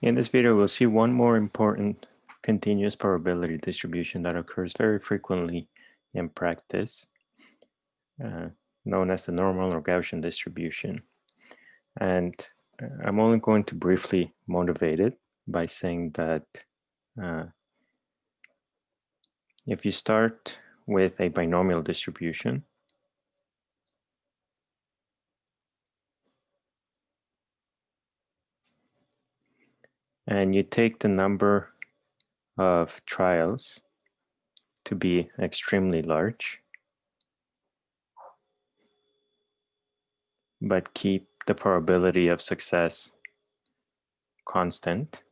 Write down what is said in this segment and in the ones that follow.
In this video, we'll see one more important continuous probability distribution that occurs very frequently in practice, uh, known as the normal or Gaussian distribution. And uh, I'm only going to briefly motivate it by saying that uh, if you start with a binomial distribution, and you take the number of trials to be extremely large, but keep the probability of success constant.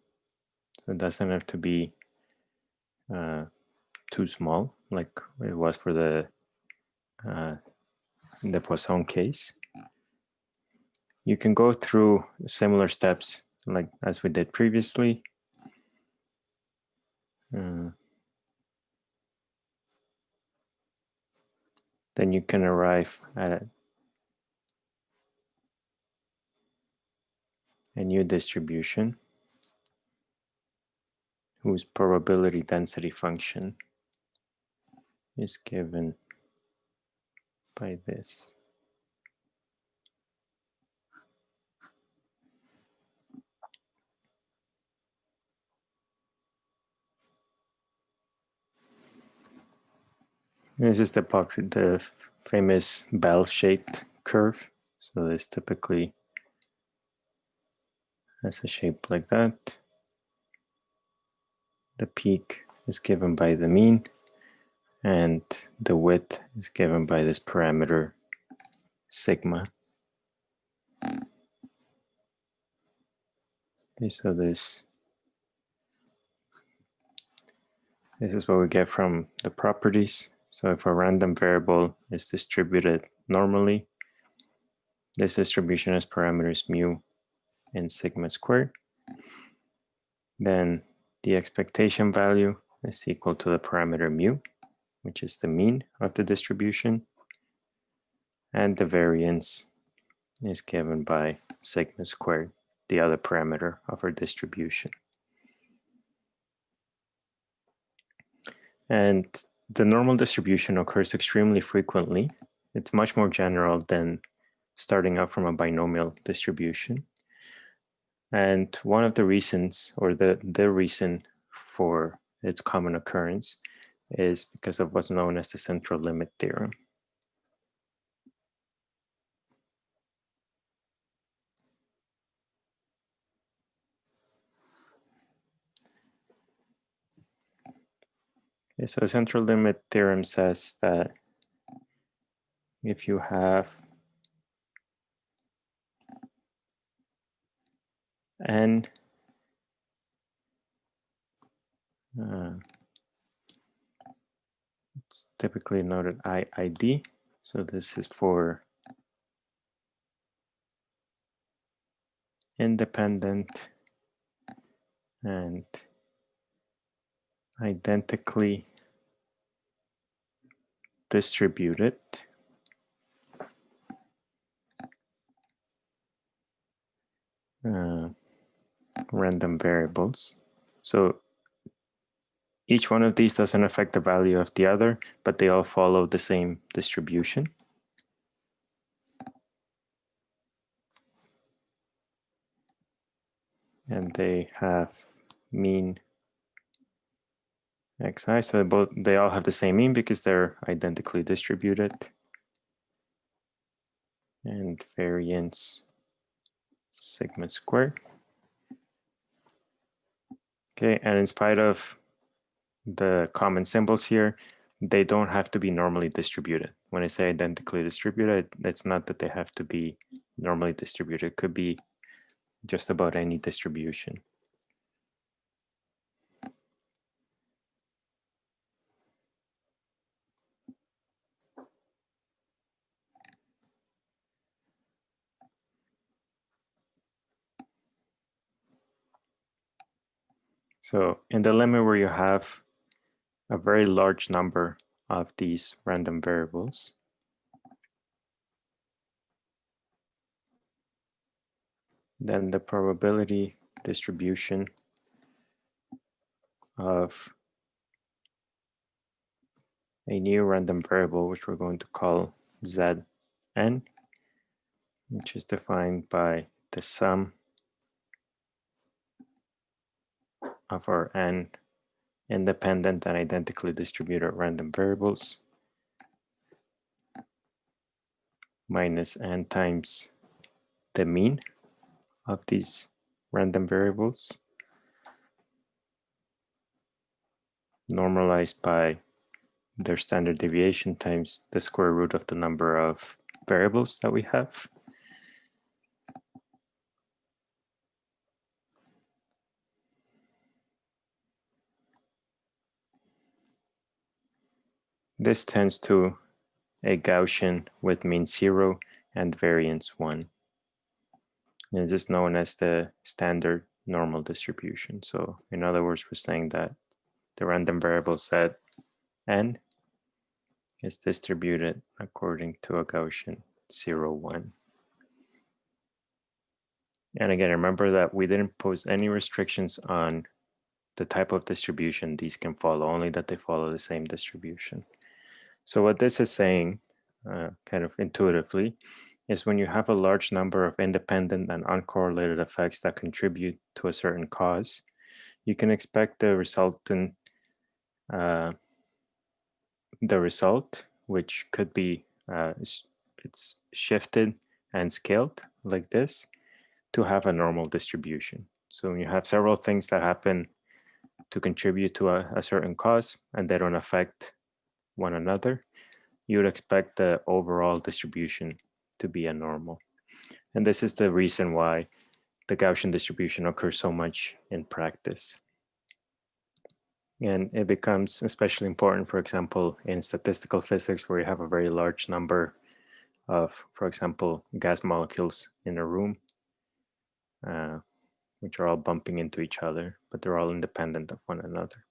So it doesn't have to be uh, too small like it was for the uh, the Poisson case. You can go through similar steps like as we did previously. Uh, then you can arrive at a new distribution whose probability density function is given by this. This is the the famous bell-shaped curve. So this typically has a shape like that. The peak is given by the mean and the width is given by this parameter sigma. Okay, so this this is what we get from the properties. So if a random variable is distributed normally, this distribution has parameters mu and sigma squared. Then the expectation value is equal to the parameter mu, which is the mean of the distribution. And the variance is given by sigma squared, the other parameter of our distribution. And the normal distribution occurs extremely frequently. It's much more general than starting out from a binomial distribution. And one of the reasons, or the, the reason for its common occurrence is because of what's known as the central limit theorem. Okay, so central limit theorem says that if you have n uh, it's typically noted IID. So this is for independent and identically distributed uh, random variables. So each one of these doesn't affect the value of the other, but they all follow the same distribution. And they have mean xi. So both they all have the same mean because they're identically distributed. And variance sigma squared. Okay, and in spite of the common symbols here, they don't have to be normally distributed. When I say identically distributed, it's not that they have to be normally distributed. It could be just about any distribution. So in the limit where you have a very large number of these random variables, then the probability distribution of a new random variable, which we're going to call Zn, which is defined by the sum of our n independent and identically distributed random variables minus n times the mean of these random variables normalized by their standard deviation times the square root of the number of variables that we have. This tends to a Gaussian with mean zero and variance one. And it is known as the standard normal distribution. So in other words, we're saying that the random variable set n is distributed according to a Gaussian zero one. And again, remember that we didn't pose any restrictions on the type of distribution these can follow, only that they follow the same distribution. So what this is saying, uh, kind of intuitively, is when you have a large number of independent and uncorrelated effects that contribute to a certain cause, you can expect the resultant, uh, the result, which could be, uh, it's shifted and scaled like this, to have a normal distribution. So when you have several things that happen to contribute to a, a certain cause and they don't affect one another, you would expect the overall distribution to be a normal. And this is the reason why the Gaussian distribution occurs so much in practice. And it becomes especially important, for example, in statistical physics, where you have a very large number of, for example, gas molecules in a room, uh, which are all bumping into each other, but they're all independent of one another.